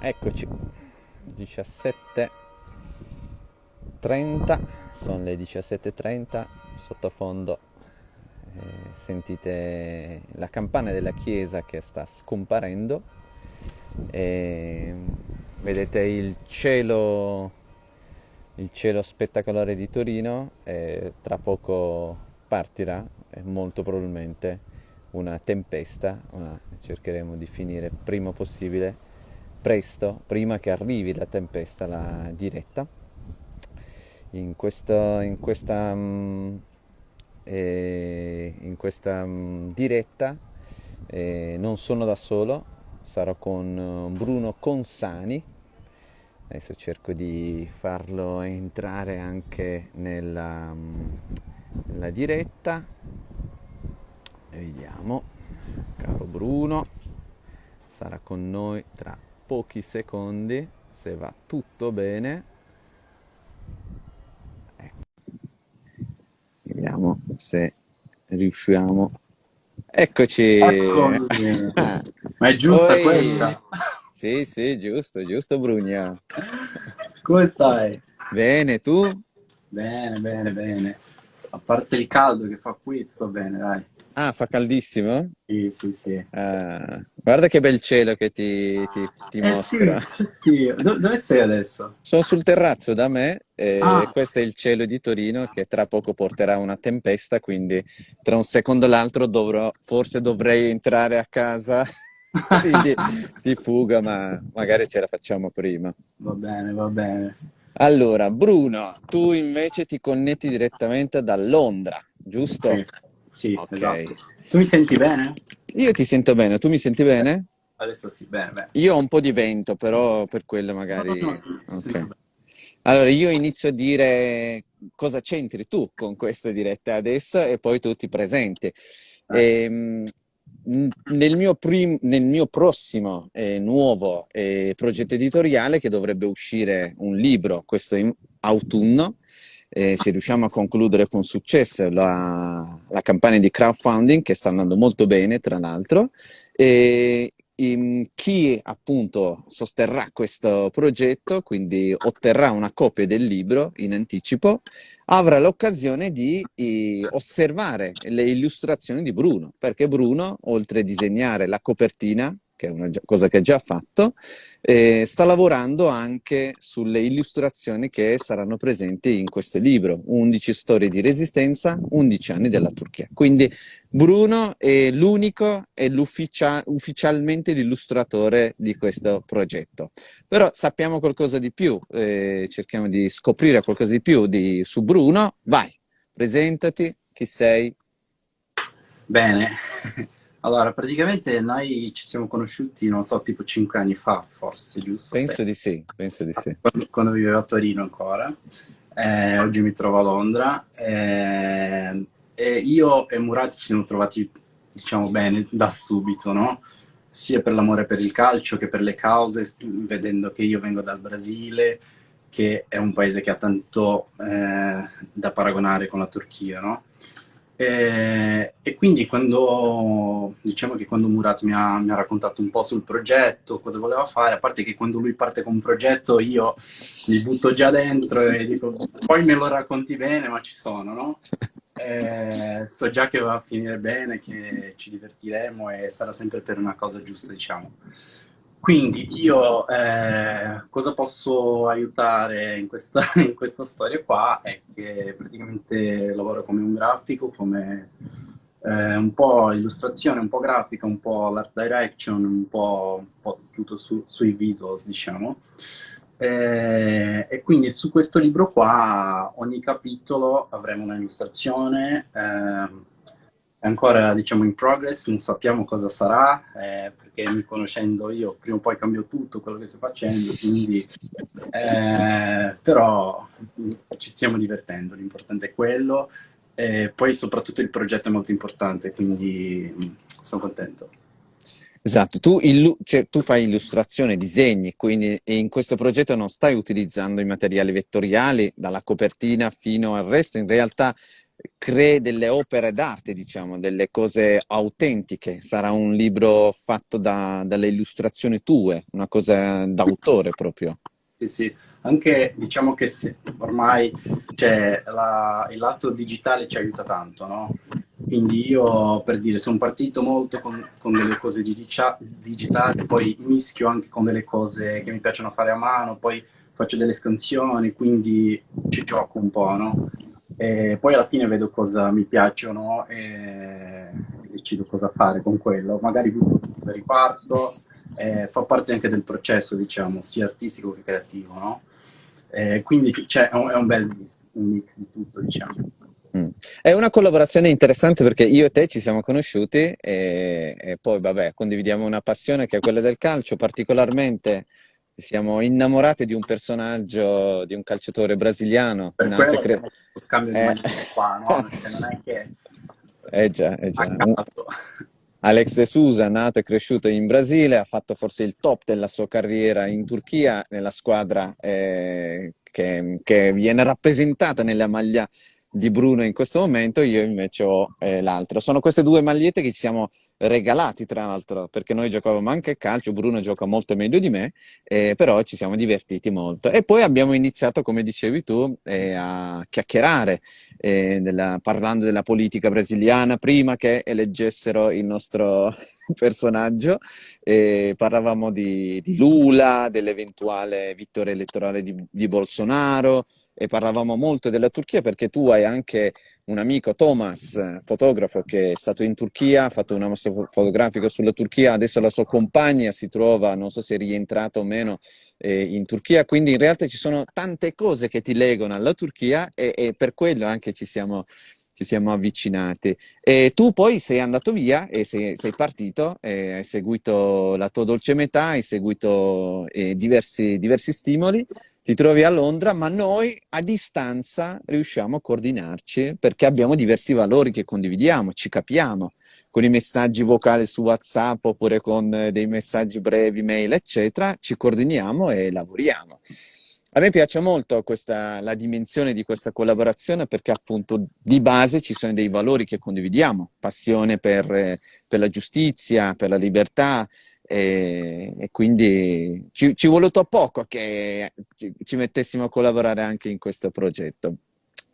Eccoci, 17.30, sono le 17.30, sottofondo eh, sentite la campana della chiesa che sta scomparendo. E vedete il cielo, il cielo spettacolare di Torino e tra poco partirà molto probabilmente una tempesta, ma cercheremo di finire prima possibile presto, prima che arrivi la tempesta, la diretta. In questa, in questa, mm, eh, in questa mm, diretta eh, non sono da solo, sarò con eh, Bruno Consani. Adesso cerco di farlo entrare anche nella, mm, nella diretta. Vediamo, caro Bruno, sarà con noi tra pochi secondi se va tutto bene ecco. vediamo se riusciamo eccoci ma è giusta Oi. questa? sì sì giusto giusto Brugna come stai? bene tu? bene bene bene a parte il caldo che fa qui sto bene dai Ah, fa caldissimo? Sì, sì, sì. Ah, guarda che bel cielo che ti, ti, ti eh mostra. Sì, sì. Dove sei adesso? Sono sul terrazzo da me e ah. questo è il cielo di Torino che tra poco porterà una tempesta, quindi tra un secondo e l'altro dovrò, forse dovrei entrare a casa di, di fuga, ma magari ce la facciamo prima. Va bene, va bene. Allora, Bruno, tu invece ti connetti direttamente da Londra, giusto? Sì. Sì, okay. esatto. Tu mi senti bene? Io ti sento bene, tu mi senti bene? Adesso sì, bene, bene. Io ho un po' di vento, però per quello magari... No, no, no. Okay. Allora, io inizio a dire cosa c'entri tu con questa diretta adesso e poi tu ti presenti. Ah. E, nel, mio prim- nel mio prossimo eh, nuovo eh, progetto editoriale, che dovrebbe uscire un libro questo autunno, eh, se riusciamo a concludere con successo la, la, campagna di crowdfunding che sta andando molto bene tra l'altro e in, chi appunto sosterrà questo progetto quindi otterrà una copia del libro in anticipo avrà l'occasione di eh, osservare le illustrazioni di Bruno perché Bruno oltre a disegnare la copertina che è una cosa che ha già fatto, eh, sta lavorando anche sulle illustrazioni che saranno presenti in questo libro, 11 storie di resistenza, 11 anni della Turchia. Quindi Bruno è l'unico e ufficialmente l'illustratore di questo progetto. Però sappiamo qualcosa di più, eh, cerchiamo di scoprire qualcosa di più di, su Bruno. Vai, presentati, chi sei? Bene, allora, praticamente noi ci siamo conosciuti, non so, tipo cinque anni fa, forse, giusto? Penso Sei. di sì, penso di sì. Quando, quando vivevo a Torino ancora. Eh, oggi mi trovo a Londra. Eh, e io e Murat ci siamo trovati, diciamo, bene da subito, no? Sia per l'amore per il calcio che per le cause, vedendo che io vengo dal Brasile, che è un paese che ha tanto eh, da paragonare con la Turchia, no? E, e, quindi quando, diciamo che quando Murat mi ha, mi ha, raccontato un po' sul progetto, cosa voleva fare, a parte che quando lui parte con un progetto io mi butto già dentro e dico, poi me lo racconti bene, ma ci sono, no? E, so già che va a finire bene, che ci divertiremo e sarà sempre per una cosa giusta, diciamo. Quindi io eh, cosa posso aiutare in questa, in questa, storia qua è che praticamente lavoro come un grafico, come eh, un po' illustrazione, un po' grafica, un po' l'art direction, un po', un po tutto su, sui visuals, diciamo. Eh, e quindi su questo libro qua ogni capitolo avremo una illustrazione ehm, è ancora diciamo in progress, non sappiamo cosa sarà, eh, perché mi conoscendo io prima o poi cambio tutto quello che sto facendo, quindi, eh, però ci stiamo divertendo, l'importante è quello, e poi soprattutto il progetto è molto importante, quindi sono contento. Esatto, tu, cioè, tu, fai illustrazione, disegni, quindi in questo progetto non stai utilizzando i materiali vettoriali dalla copertina fino al resto, in realtà crei delle opere d'arte, diciamo, delle cose autentiche. Sarà un libro fatto da, dalle illustrazioni tue, una cosa d'autore proprio. Sì, sì, anche diciamo che se, ormai cioè, la, il lato digitale ci aiuta tanto, no? Quindi io, per dire, sono partito molto con, con delle cose digitali, poi mischio anche con delle cose che mi piacciono fare a mano, poi faccio delle scansioni, quindi ci gioco un po', no? E poi alla fine vedo cosa mi piacciono e decido cosa fare con quello. Magari riparto, eh, fa parte anche del processo, diciamo, sia artistico che creativo, no? Eh, quindi cioè, è, un, è un bel mix, un mix di tutto, diciamo. Mm. È una collaborazione interessante perché io e te ci siamo conosciuti e, e, poi vabbè condividiamo una passione che è quella del calcio, particolarmente siamo innamorati di un personaggio, di un calciatore brasiliano. Per quello cre... scambio di eh... qua, no? Cioè, non è che... Eh già, eh già. Alex De Sousa, nato e cresciuto in Brasile, ha fatto forse il top della sua carriera in Turchia, nella squadra eh, che, che, viene rappresentata nella maglia di Bruno in questo momento, io invece ho eh, l'altro. Sono queste due magliette che ci siamo regalati, tra l'altro, perché noi giocavamo anche a calcio, Bruno gioca molto meglio di me, eh, però ci siamo divertiti molto. E poi abbiamo iniziato, come dicevi tu, eh, a chiacchierare, eh, della, parlando della politica brasiliana, prima che eleggessero il nostro personaggio, parlavamo di, di Lula, dell'eventuale vittoria elettorale di, di Bolsonaro, e parlavamo molto della Turchia perché tu hai anche un amico, Thomas, fotografo, che è stato in Turchia, ha fatto una mostra fotografica sulla Turchia, adesso la sua compagna si trova, non so se è rientrata o meno, eh, in Turchia, quindi in realtà ci sono tante cose che ti legano alla Turchia e, e per quello anche ci siamo, ci siamo avvicinati. E tu poi sei andato via e sei, sei partito, e hai seguito la tua dolce metà, hai seguito eh, diversi, diversi stimoli, ti trovi a Londra, ma noi a distanza riusciamo a coordinarci perché abbiamo diversi valori che condividiamo, ci capiamo con i messaggi vocali su WhatsApp oppure con dei messaggi brevi, mail, eccetera, ci coordiniamo e lavoriamo. A me piace molto questa, la dimensione di questa collaborazione perché appunto di base ci sono dei valori che condividiamo, passione per, per la giustizia, per la libertà e, e quindi ci, ci è voluto poco che ci, ci mettessimo a collaborare anche in questo progetto.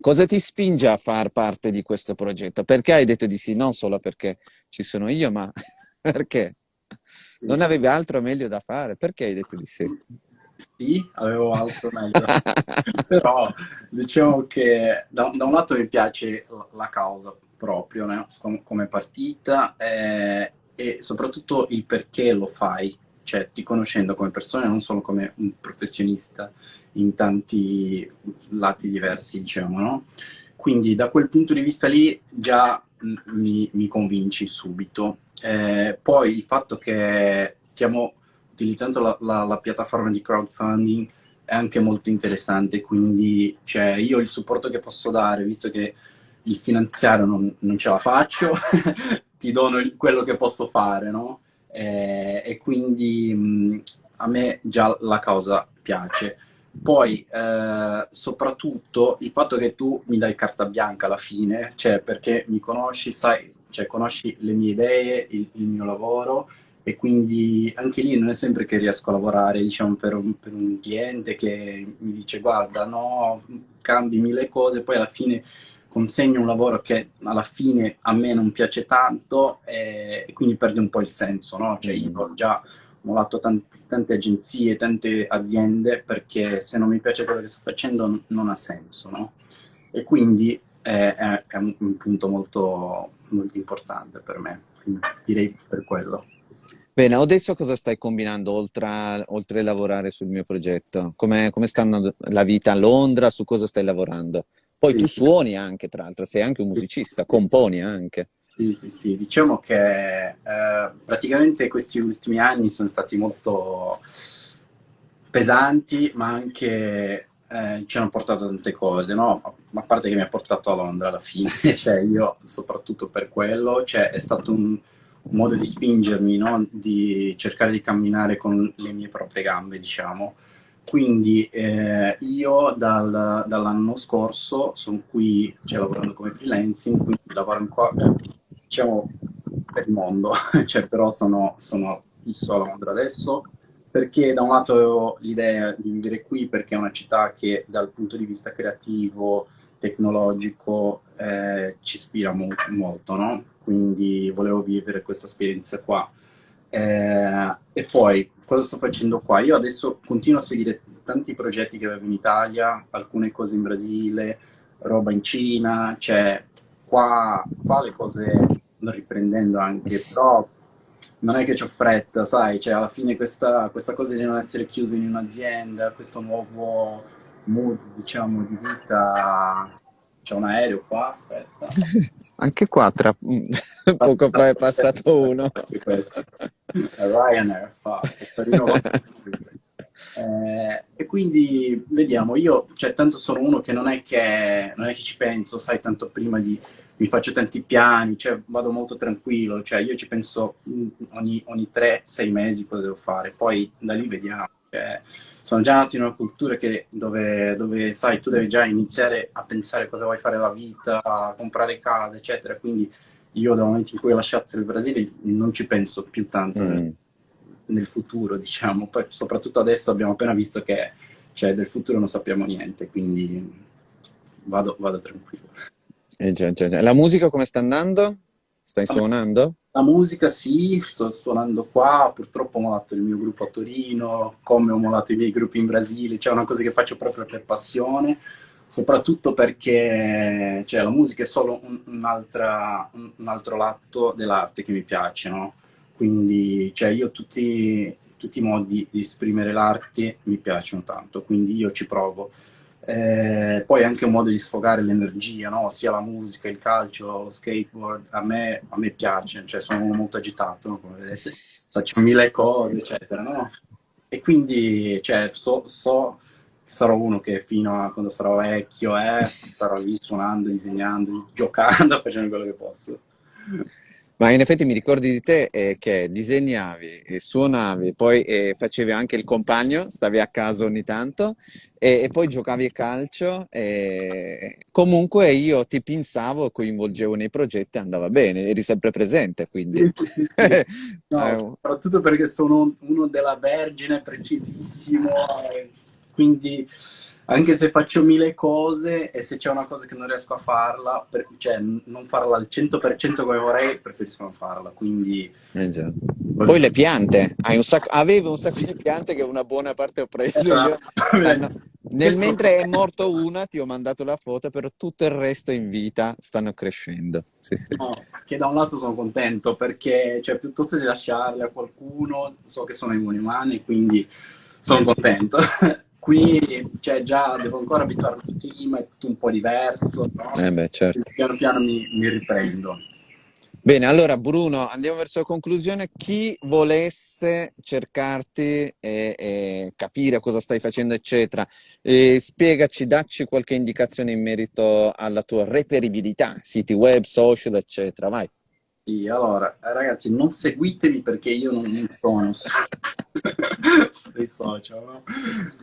Cosa ti spinge a far parte di questo progetto? Perché hai detto di sì? Non solo perché ci sono io, ma perché? Non avevi altro meglio da fare? Perché hai detto di sì? Sì, avevo altro meglio. Però diciamo che da, da, un lato mi piace la causa proprio, né? Com come partita eh, e soprattutto il perché lo fai, cioè ti conoscendo come persona, non solo come un professionista in tanti lati diversi, diciamo, no? Quindi da quel punto di vista lì già mi, mi convinci subito. Eh, poi il fatto che stiamo utilizzando la, la, la, piattaforma di crowdfunding è anche molto interessante, quindi cioè, io il supporto che posso dare, visto che il finanziario non, non ce la faccio, ti dono il, quello che posso fare, no? E, e quindi mh, a me già la causa piace. Poi, eh, soprattutto, il fatto che tu mi dai carta bianca alla fine, cioè perché mi conosci, sai, cioè conosci le mie idee, il, il mio lavoro, e quindi anche lì non è sempre che riesco a lavorare diciamo, per, un, per un cliente che mi dice guarda no, cambi mille cose, poi alla fine consegno un lavoro che alla fine a me non piace tanto e, e quindi perde un po' il senso, no? Cioè io ho già mollato tante, tante agenzie, tante aziende perché se non mi piace quello che sto facendo non ha senso, no? E quindi è, è, è un, un, punto molto, molto importante per me, quindi direi per quello. Bene, adesso cosa stai combinando oltre a, oltre a lavorare sul mio progetto? Come, come sta la vita a Londra? Su cosa stai lavorando? Poi sì, tu suoni anche, tra l'altro, sei anche un musicista, componi anche. Sì, sì, sì. Diciamo che eh, praticamente questi ultimi anni sono stati molto pesanti, ma anche eh, ci hanno portato tante cose, no? A parte che mi ha portato a Londra alla fine, cioè io soprattutto per quello, cioè è stato un un modo di spingermi, no? di cercare di camminare con le mie proprie gambe, diciamo. Quindi eh, io dal, dall'anno scorso sono qui, cioè, lavorando come freelancing, quindi lavoro qua, diciamo, per il mondo, cioè, però sono, sono fisso a Londra adesso, perché da un lato avevo l'idea di vivere qui, perché è una città che dal punto di vista creativo, tecnologico, eh, ci ispira mo molto, no? Quindi volevo vivere questa esperienza qua. Eh, e poi, cosa sto facendo qua? Io adesso continuo a seguire tanti progetti che avevo in Italia, alcune cose in Brasile, roba in Cina, cioè qua, qua le cose sto riprendendo anche, però non è che ho fretta, sai, cioè alla fine questa, questa cosa di non essere chiuso in un'azienda, questo nuovo mood, diciamo, di vita c'è un aereo qua, aspetta. Anche qua, tra poco fa è passato uno. Questo. Ryanair fa, eh, e quindi vediamo, io cioè, tanto sono uno che non è che, non è che ci penso, sai, tanto prima di, mi faccio tanti piani, cioè vado molto tranquillo, cioè io ci penso ogni, ogni 3-6 mesi cosa devo fare, poi da lì vediamo. Cioè, sono già nato in una cultura che, dove, dove, sai, tu devi già iniziare a pensare cosa vuoi fare la vita, a comprare case, eccetera. Quindi io dal momento in cui ho lasciato il Brasile non ci penso più tanto mm. nel, nel, futuro, diciamo. Poi soprattutto adesso abbiamo appena visto che cioè, del futuro non sappiamo niente, quindi vado, vado tranquillo. Eh, già, già, già. La musica come sta andando? Stai suonando? La musica sì, sto suonando qua, purtroppo ho molato il mio gruppo a Torino, come ho molato i miei gruppi in Brasile, cioè è una cosa che faccio proprio per passione, soprattutto perché cioè, la musica è solo un, un, un altro lato dell'arte che mi piace, no? Quindi cioè, io tutti, tutti i modi di esprimere l'arte mi piacciono tanto, quindi io ci provo. Eh, poi anche un modo di sfogare l'energia, no? sia la musica, il calcio, lo skateboard, a me, a me piace, cioè sono molto agitato, no? come vedete, faccio mille cose, eccetera, no? E quindi cioè, so, so sarò uno che fino a quando sarò vecchio eh, starò lì suonando, disegnando, giocando, facendo quello che posso. Ma in effetti mi ricordi di te eh, che disegnavi, e suonavi, poi eh, facevi anche il compagno, stavi a casa ogni tanto, e, e poi giocavi a calcio. E... Comunque io ti pensavo, coinvolgevo nei progetti, andava bene, eri sempre presente, quindi... Sì, sì, sì. no, eh, soprattutto perché sono uno della Vergine, precisissimo, quindi anche se faccio mille cose e se c'è una cosa che non riesco a farla, per, cioè non farla al 100% come vorrei, preferisco non farla, quindi... Eh Poi le piante, un sacco, avevo un sacco di piante che una buona parte ho preso esatto. stanno, nel mentre è morto una ti ho mandato la foto, però tutto il resto in vita stanno crescendo. Sì, sì. No, che da un lato sono contento perché cioè, piuttosto di lasciarle a qualcuno, so che sono immuni umani, quindi sono contento. Qui cioè, già devo ancora abituarmi al clima, è tutto un po' diverso, no? eh beh, certo. piano piano mi, mi riprendo. Bene, allora Bruno, andiamo verso la conclusione. Chi volesse cercarti e, e capire cosa stai facendo, eccetera, spiegaci, dacci qualche indicazione in merito alla tua reperibilità, siti web, social, eccetera. Vai. Sì, allora, ragazzi, non seguitemi perché io non, non sono sui social, no?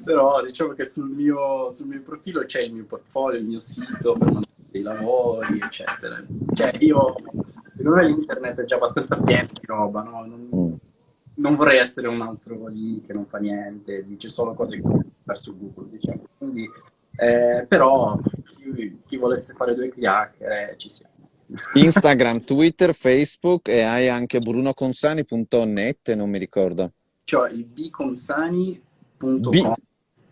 però diciamo che sul mio, sul mio profilo c'è il mio portfolio, il mio sito per mandare dei lavori, eccetera. Cioè, io, secondo me l'internet è già abbastanza pieno di roba, no? Non, mm. non, vorrei essere un altro lì che non fa niente, dice solo cose che può su Google, diciamo. Quindi, eh, però, chi, chi volesse fare due chiacchiere, ci siamo. Instagram, Twitter, Facebook e hai anche brunoconsani.net, non mi ricordo. Cioè il bconsani.com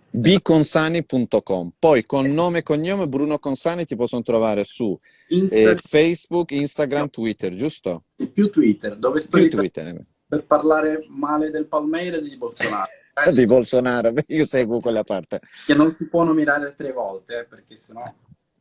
bconsani.com poi con nome e cognome Bruno Consani ti possono trovare su Insta... eh, Facebook, Instagram, no. Twitter, giusto? Più Twitter, dove sto più Twitter. Per, per parlare male del Palmeiras di Bolsonaro. di Bolsonaro, io seguo quella parte. Che non si può nominare tre volte, eh, perché sennò...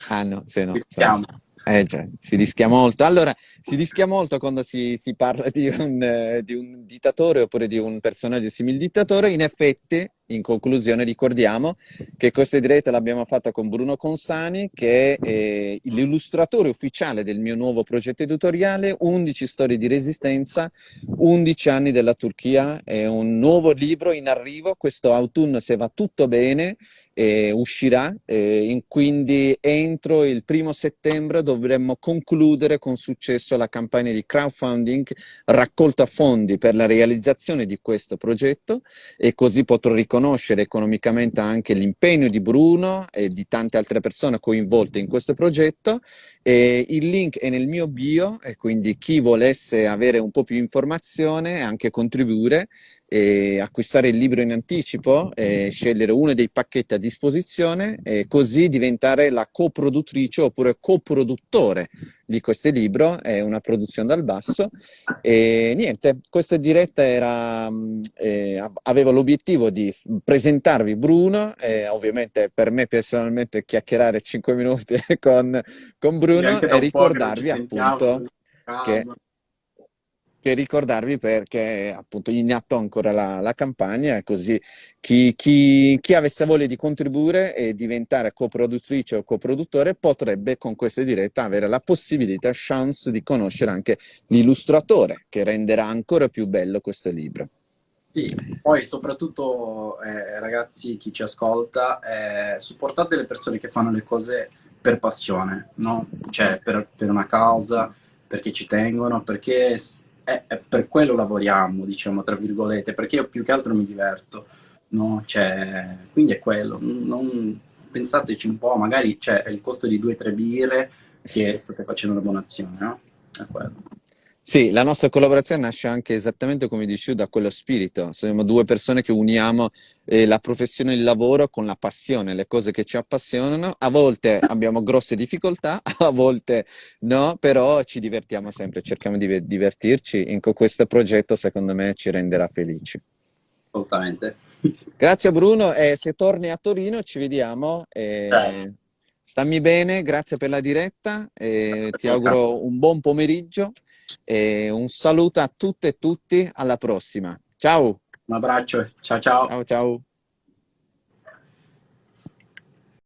Ah no, se no. Rischiamo. Eh già, si rischia molto. Allora, si rischia molto quando si, si parla di un, eh, di un, dittatore oppure di un personaggio simile dittatore. In effetti, in conclusione ricordiamo che questa diretta l'abbiamo fatta con Bruno Consani, che è eh, l'illustratore ufficiale del mio nuovo progetto editoriale, 11 storie di resistenza, 11 anni della Turchia, è un nuovo libro in arrivo, questo autunno se va tutto bene eh, uscirà, eh, quindi entro il primo settembre dovremmo concludere con successo la campagna di crowdfunding, raccolta fondi per la realizzazione di questo progetto e così potrò riconoscere economicamente anche l'impegno di Bruno e di tante altre persone coinvolte in questo progetto. E il link è nel mio bio e quindi chi volesse avere un po' più informazione e anche contribuire e acquistare il libro in anticipo, e scegliere uno dei pacchetti a disposizione e così diventare la coproduttrice oppure coproduttore di questo libro, è una produzione dal basso. E niente, questa diretta era, eh, aveva l'obiettivo di presentarvi Bruno e ovviamente per me personalmente chiacchierare 5 minuti con, con Bruno e ricordarvi appunto che che ricordarvi perché appunto in atto ancora la, la campagna, così chi, chi, chi, avesse voglia di contribuire e diventare coproduttrice o coproduttore potrebbe con questa diretta avere la possibilità, chance di conoscere anche l'illustratore che renderà ancora più bello questo libro. Sì, poi soprattutto eh, ragazzi, chi ci ascolta, eh, supportate le persone che fanno le cose per passione, no? Cioè per, per una causa, perché ci tengono, perché è, è per quello lavoriamo, diciamo, tra virgolette, perché io più che altro mi diverto, no? Cioè, quindi è quello, non, pensateci un po', magari c'è il costo di due o tre birre che state facendo una donazione, no? È quello. Sì, la nostra collaborazione nasce anche esattamente come dici da quello spirito. Siamo due persone che uniamo eh, la professione e il lavoro con la passione, le cose che ci appassionano. A volte abbiamo grosse difficoltà, a volte no, però ci divertiamo sempre, cerchiamo di divertirci. In questo progetto secondo me ci renderà felici. Assolutamente. Grazie Bruno e se torni a Torino ci vediamo. E... Stammi bene, grazie per la diretta, e ti auguro un buon pomeriggio e un saluto a tutte e tutti, alla prossima. Ciao! Un abbraccio, ciao ciao! Ciao ciao!